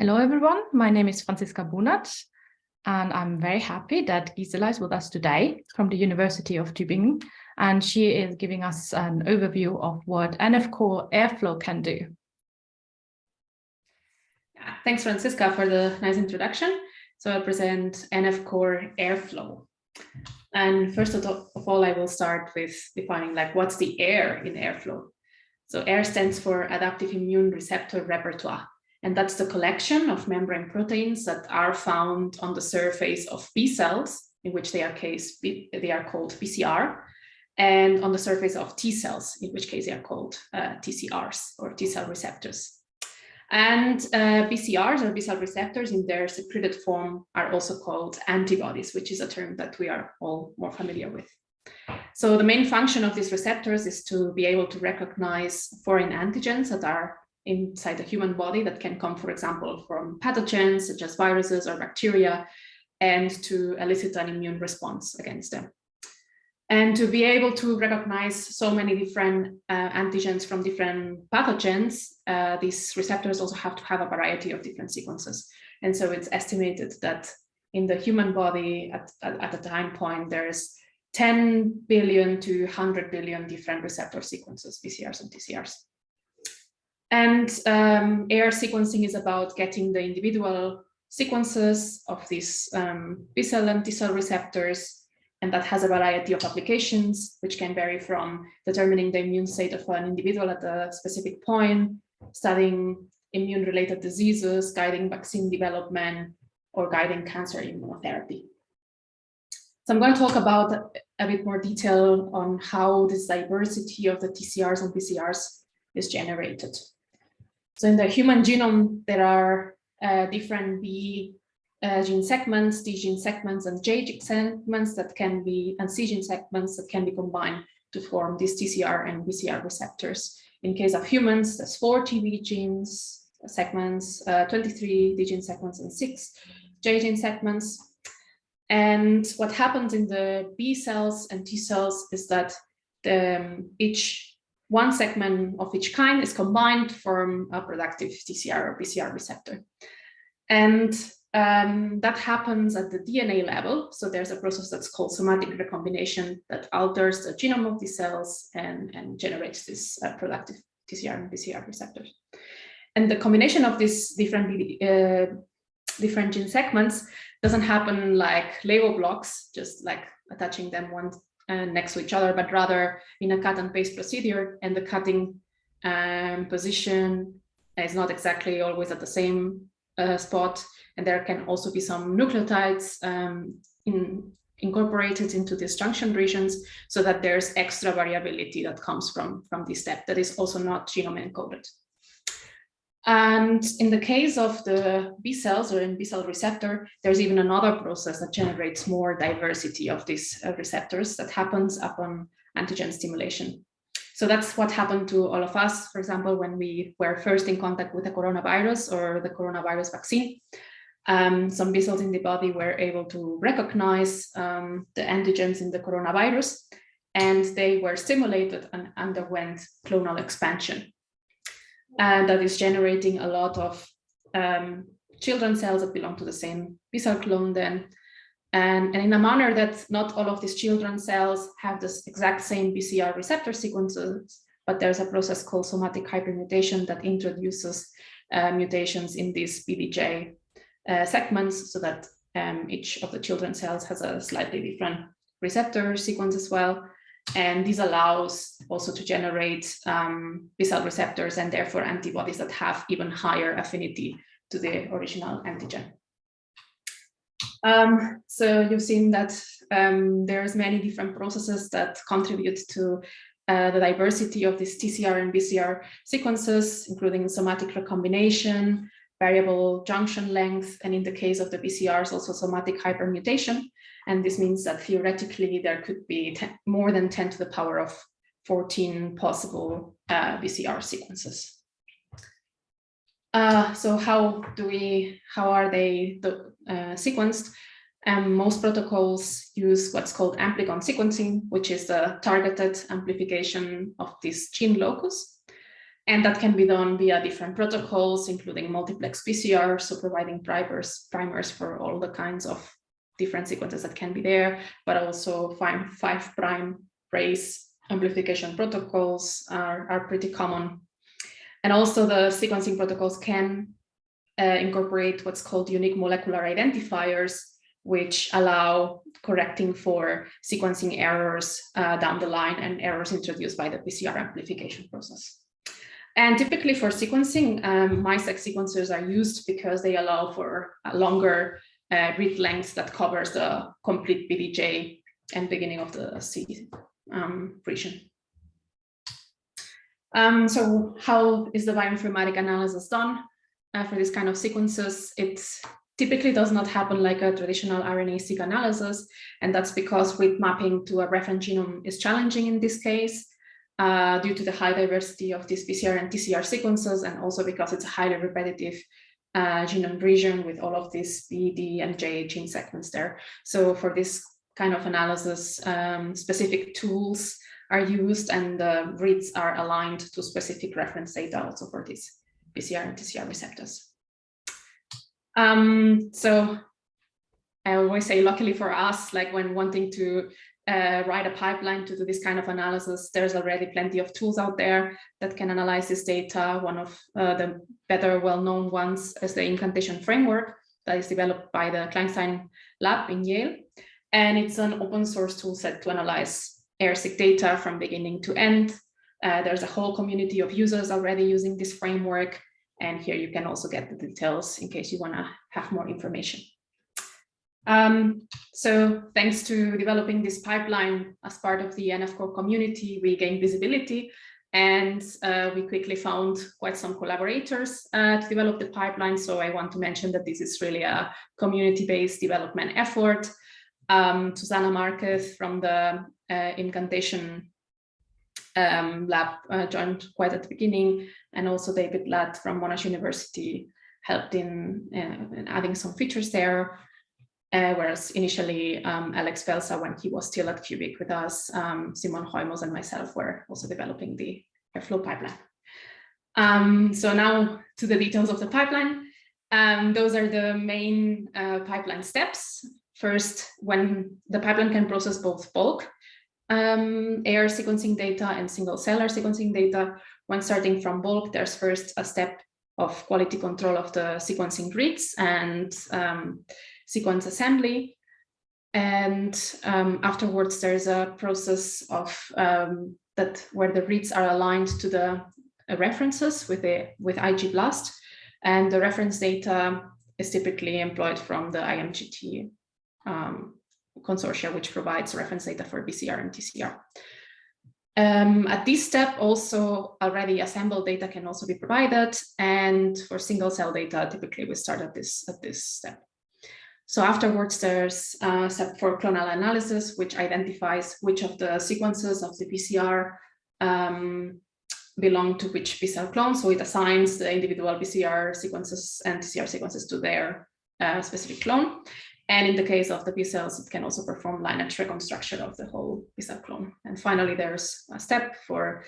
Hello, everyone. My name is Franziska Bonath, and I'm very happy that Gisela is with us today from the University of Tübingen, and she is giving us an overview of what NF Core Airrflow can do. Thanks, Franziska, for the nice introduction. So I'll present NF Core Airrflow. And first of all, I will start with defining like what's the air in airrflow. So air stands for adaptive immune receptor repertoire. And that's the collection of membrane proteins that are found on the surface of B cells, in which they are, case, they are called BCR, and on the surface of T cells, in which case they are called uh, TCRs or T cell receptors. And uh, BCRs or B cell receptors in their secreted form are also called antibodies, which is a term that we are all more familiar with. So the main function of these receptors is to be able to recognize foreign antigens that are inside the human body that can come, for example, from pathogens such as viruses or bacteria, and to elicit an immune response against them. And to be able to recognize so many different uh, antigens from different pathogens, uh, these receptors also have to have a variety of different sequences. And so it's estimated that in the human body at, at, at time point, there's 10 billion to 100 billion different receptor sequences, BCRs and TCRs. And um, AIRR sequencing is about getting the individual sequences of these um, B cell and T cell receptors, and that has a variety of applications, which can vary from determining the immune state of an individual at a specific point, studying immune-related diseases, guiding vaccine development, or guiding cancer immunotherapy. So I'm going to talk about a bit more detail on how this diversity of the TCRs and BCRs is generated. So in the human genome, there are uh, different V uh, gene segments, D gene segments, and J gene segments that can be, and C gene segments that can be combined to form these TCR and BCR receptors. In case of humans, there's four TV genes segments, uh, 23 D gene segments, and six J gene segments. And what happens in the B cells and T cells is that the, um, each one segment of each kind is combined to form a productive TCR or BCR receptor. And um, that happens at the DNA level. So there's a process that's called somatic recombination that alters the genome of the cells and, and generates this uh, productive TCR and BCR receptors. And the combination of these different, uh, different gene segments doesn't happen like Lego blocks, just like attaching them one uh, next to each other, but rather in a cut and paste procedure and the cutting um, position is not exactly always at the same uh, spot. And there can also be some nucleotides um, in, incorporated into these junction regions so that there's extra variability that comes from, from this step that is also not genome encoded. And in the case of the B cells or in B cell receptor, there's even another process that generates more diversity of these uh, receptors that happens upon antigen stimulation. So that's what happened to all of us, for example, when we were first in contact with the coronavirus or the coronavirus vaccine. Um, some B cells in the body were able to recognize um, the antigens in the coronavirus, and they were stimulated and underwent clonal expansion and that is generating a lot of um, children cells that belong to the same B cell clone then. And, and in a manner that not all of these children cells have the exact same BCR receptor sequences, but there's a process called somatic hypermutation that introduces uh, mutations in these VDJ uh, segments so that um, each of the children cells has a slightly different receptor sequence as well. And this allows also to generate um, B-cell receptors and therefore antibodies that have even higher affinity to the original antigen. Um, so you've seen that um, there's many different processes that contribute to uh, the diversity of these TCR and BCR sequences, including somatic recombination, variable junction length, and in the case of the BCRs, also somatic hypermutation. And this means that theoretically there could be 10, more than 10 to the power of 14 possible uh, BCR sequences. Uh, so how do we, how are they the, uh, sequenced? Um, most protocols use what's called amplicon sequencing, which is the targeted amplification of this gene locus. And that can be done via different protocols, including multiplex PCR, so providing primers, primers for all the kinds of different sequences that can be there, but also five, five prime race amplification protocols are, are pretty common. And also the sequencing protocols can uh, incorporate what's called unique molecular identifiers, which allow correcting for sequencing errors uh, down the line and errors introduced by the PCR amplification process. And typically for sequencing, um, MiSeq sequencers are used because they allow for a longer uh, read length that covers the complete VDJ and beginning of the C um, region. Um, so how is the bioinformatic analysis done uh, for this kind of sequences? It typically does not happen like a traditional RNA-seq analysis, and that's because with mapping to a reference genome is challenging in this case uh, due to the high diversity of these BCR and TCR sequences, and also because it's a highly repetitive uh, genome region with all of these V, D, and J gene segments there. So for this kind of analysis, um, specific tools are used and the reads are aligned to specific reference data also for these BCR and TCR receptors. Um, so I always say, luckily for us, like when wanting to uh, write a pipeline to do this kind of analysis, there's already plenty of tools out there that can analyze this data. One of uh, the better well-known ones is the Immcantation framework that is developed by the Kleinstein lab in Yale. And it's an open source tool set to analyze AIRR-seq data from beginning to end. Uh, there's a whole community of users already using this framework. And here you can also get the details in case you want to have more information. Um, so thanks to developing this pipeline as part of the NF-core community, we gained visibility and uh, we quickly found quite some collaborators uh, to develop the pipeline. So I want to mention that this is really a community-based development effort. Um, Susana Marquez from the uh, Immcantation um, lab uh, joined quite at the beginning, and also David Ladd from Monash University helped in, uh, in adding some features there. Uh, whereas initially um, Alex Peltzer, when he was still at QBiC with us, um, Simon Heumos and myself were also developing the Airrflow pipeline. Um, so now to the details of the pipeline. Um, those are the main uh, pipeline steps. First, when the pipeline can process both bulk um, AIRR sequencing data and single cell sequencing data, when starting from bulk, there's first a step of quality control of the sequencing reads and um, sequence assembly. And um, afterwards, there's a process of um, that where the reads are aligned to the uh, references with the with IgBLAST, and the reference data is typically employed from the IMGT um, consortia, which provides reference data for BCR and TCR. Um, at this step, also already assembled data can also be provided, and for single cell data, typically we start at this at this step. So afterwards, there's a step for clonal analysis, which identifies which of the sequences of the BCR um, belong to which B-cell clone. So it assigns the individual BCR sequences and TCR sequences to their uh, specific clone. And in the case of the B cells, it can also perform lineage reconstruction of the whole B cell clone. And finally, there's a step for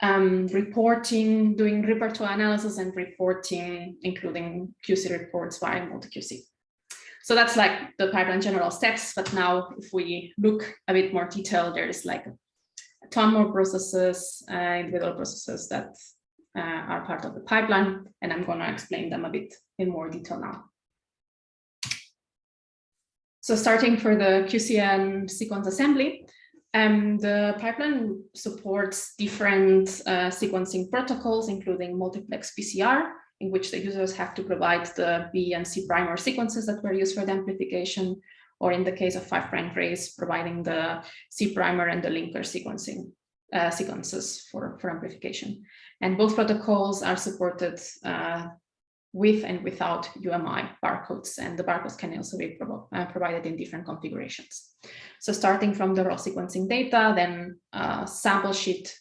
um, reporting, doing repertoire analysis and reporting, including QC reports via MultiQC. So that's like the pipeline general steps. But now if we look a bit more detail, there's like a ton more processes, uh, individual processes that uh, are part of the pipeline. And I'm going to explain them a bit in more detail now. So starting for the QCN sequence assembly, um, the pipeline supports different uh, sequencing protocols, including multiplex PCR, in which the users have to provide the V and C primer sequences that were used for the amplification, or in the case of five prime race, providing the C primer and the linker sequencing uh, sequences for, for amplification. And both protocols are supported uh, with and without UMI barcodes, and the barcodes can also be uh, provided in different configurations. So starting from the raw sequencing data, then a sample sheet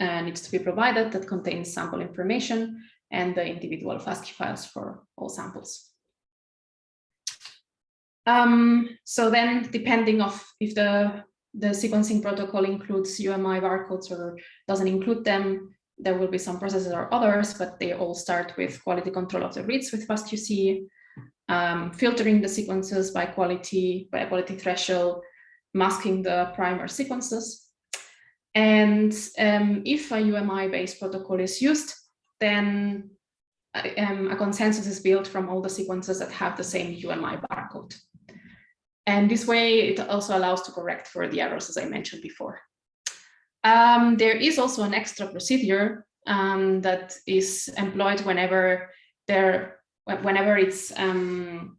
uh, needs to be provided that contains sample information and the individual FASTQ files for all samples. Um, so then depending of if the, the sequencing protocol includes UMI barcodes or doesn't include them, there will be some processes or others, but they all start with quality control of the reads with FastQC, um, filtering the sequences by quality, by quality threshold, masking the primer sequences. And um, if a UMI-based protocol is used, then um, a consensus is built from all the sequences that have the same UMI barcode. And this way, it also allows to correct for the errors, as I mentioned before. Um, there is also an extra procedure um, that is employed whenever there, whenever it's um,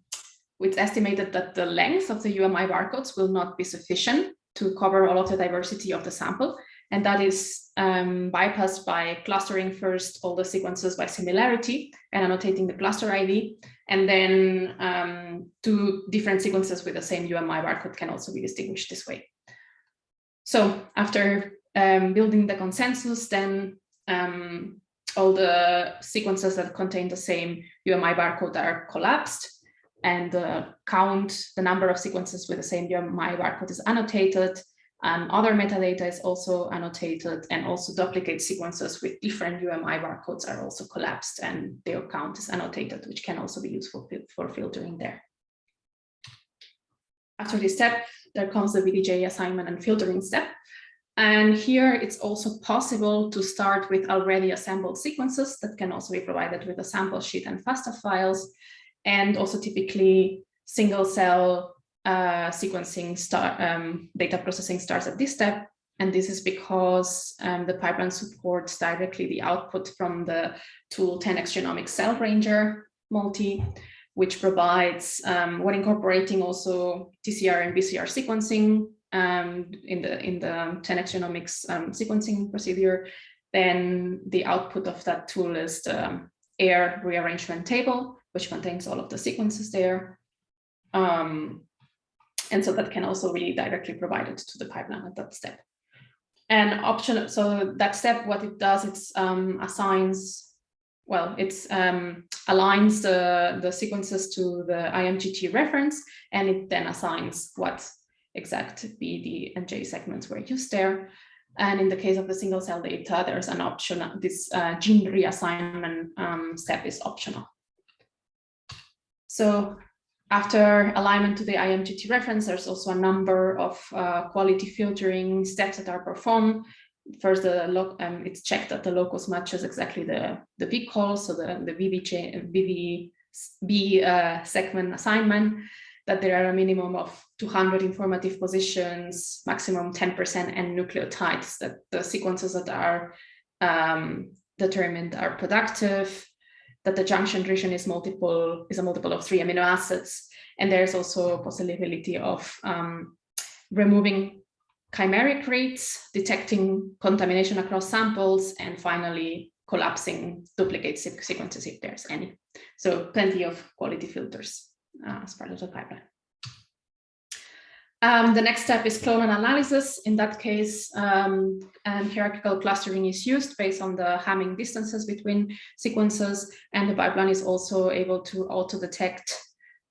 it's estimated that the length of the UMI barcodes will not be sufficient to cover all of the diversity of the sample. And that is um, bypassed by clustering first all the sequences by similarity and annotating the cluster ID. And then um, two different sequences with the same UMI barcode can also be distinguished this way. So after um, building the consensus, then um, all the sequences that contain the same UMI barcode are collapsed and the count, the number of sequences with the same UMI barcode is annotated and other metadata is also annotated and also duplicate sequences with different UMI barcodes are also collapsed and their count is annotated, which can also be useful for filtering there. After this step, there comes the VDJ assignment and filtering step. And here it's also possible to start with already assembled sequences that can also be provided with a sample sheet and FASTA files, and also typically single cell uh, sequencing start, um, data processing starts at this step. And this is because um, the pipeline supports directly the output from the tool 10x Genomics Cell Ranger multi, which provides, um, when incorporating also TCR and BCR sequencing, um, in the in the 10x genomics um, sequencing procedure, then the output of that tool is the air rearrangement table, which contains all of the sequences there. Um, and so that can also be directly provided to the pipeline at that step. And option, so that step, what it does, it um, assigns, well, it um, aligns the, the sequences to the IMGT reference, and it then assigns what exact VD and J segments were used there. And in the case of the single cell data, there's an option, this uh, gene reassignment um, step is optional. So after alignment to the IMGT reference, there's also a number of uh, quality filtering steps that are performed. First, the um, it's checked that the locus matches exactly the, the call, so the, the VV, uh, segment assignment that there are a minimum of 200 informative positions, maximum 10% and nucleotides, that the sequences that are um, determined are productive, that the junction region is multiple, is a multiple of three amino acids. And there's also a possibility of um, removing chimeric rates, detecting contamination across samples, and finally collapsing duplicate sequences if there's any. So plenty of quality filters uh, as part of the pipeline. Um, the next step is clonal analysis. In that case, um, hierarchical clustering is used based on the Hamming distances between sequences, and the pipeline is also able to auto-detect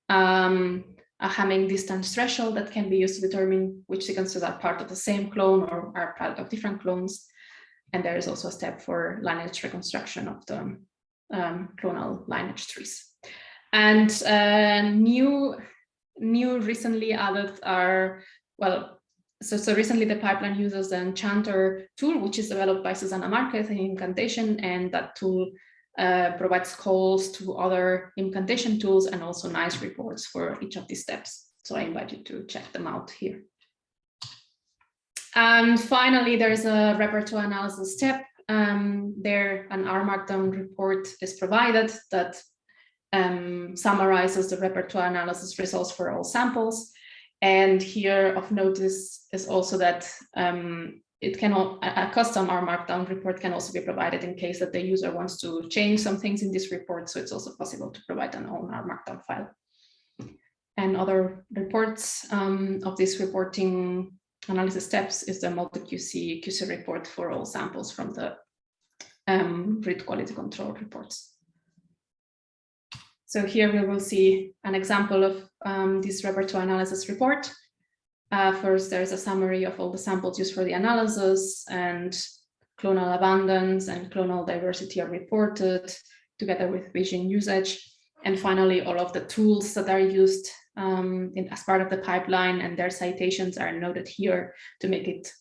um, a Hamming distance threshold that can be used to determine which sequences are part of the same clone or are part of different clones. And there is also a step for lineage reconstruction of the um, clonal lineage trees. And uh, new, new recently added are, well, so, so recently the pipeline uses the Enchantr tool, which is developed by Susana Marquez in Immcantation, and that tool uh, provides calls to other Immcantation tools and also nice reports for each of these steps. So I invite you to check them out here. And finally, there's a repertoire analysis step. Um, there, an R Markdown report is provided that um, summarizes the repertoire analysis results for all samples. And here of notice is also that um, it can all, a custom R Markdown report can also be provided in case that the user wants to change some things in this report. So it's also possible to provide an own R Markdown file. And other reports um, of this reporting analysis steps is the MultiQC QC report for all samples from the um, read quality control reports. So here we will see an example of um, this repertoire analysis report. Uh, first, there's a summary of all the samples used for the analysis and clonal abundance and clonal diversity are reported together with vision usage. And finally, all of the tools that are used um, in, as part of the pipeline and their citations are noted here to make it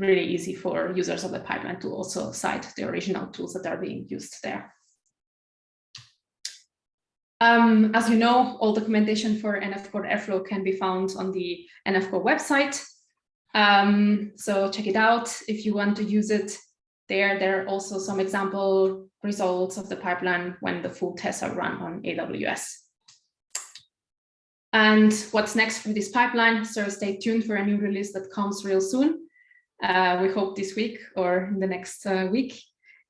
really easy for users of the pipeline to also cite the original tools that are being used there. Um, as you know, all documentation for NF Core Airrflow can be found on the NF Core website. Um, so check it out if you want to use it there. There are also some example results of the pipeline when the full tests are run on AWS. And what's next for this pipeline? So stay tuned for a new release that comes real soon. Uh, we hope this week or in the next uh, week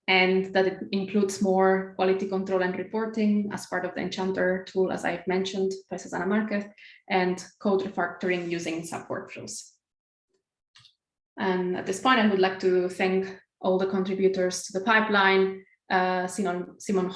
and that it includes more quality control and reporting as part of the Enchantr tool, as I've mentioned by Susana Marquez, and code refactoring using subworkflows. And at this point, I would like to thank all the contributors to the pipeline, uh, Simon, Simon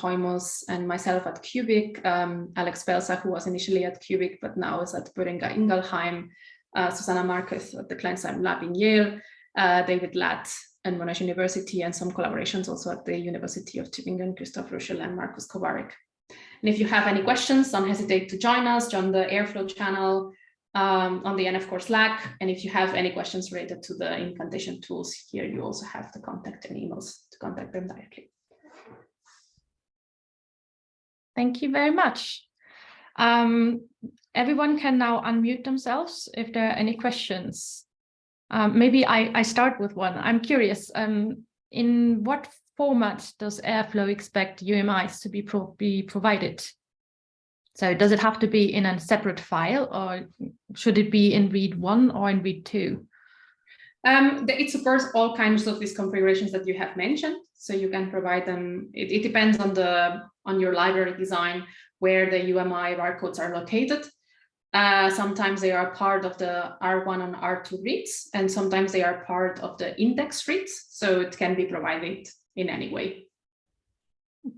and myself at QBiC, um, Alex Peltzer, who was initially at QBiC, but now is at Boehringer Ingelheim, uh, Susana Marquez at the Kleinstein Lab in Yale, uh, David Ladd and Monash University, and some collaborations also at the University of Tübingen, Christoph Ruschel and Markus Kowarik. And if you have any questions, don't hesitate to join us, join the Airrflow channel um, on the NF Core Slack. And if you have any questions related to the Immcantation tools here, you also have the contact and emails to contact them directly. Thank you very much. Um, everyone can now unmute themselves if there are any questions. Um, maybe I, I start with one. I'm curious, um, in what format does Airrflow expect UMIs to be, pro be provided? So does it have to be in a separate file or should it be in read one or in read two? Um, it supports all kinds of these configurations that you have mentioned. So you can provide them, it, it depends on the on your library design where the UMI barcodes are located. Uh, sometimes they are part of the R1 and R2 reads, and sometimes they are part of the index reads. So it can be provided in any way.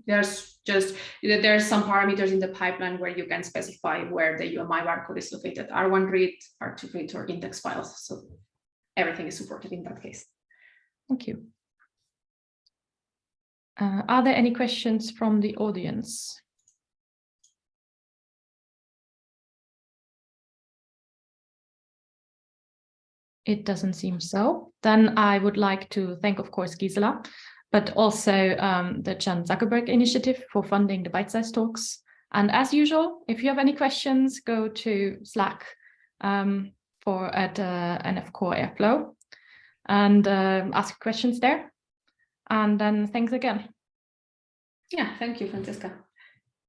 There's just, there's some parameters in the pipeline where you can specify where the UMI barcode is located, R1 read, R2 read, or index files. So everything is supported in that case. Thank you. Uh, are there any questions from the audience? It doesn't seem so. Then I would like to thank, of course, Gisela, but also um, the Chan Zuckerberg Initiative for funding the bytesize talks. And as usual, if you have any questions, go to Slack um, for at uh, Airrflow and uh, ask questions there. And then thanks again. Yeah, thank you, Franziska.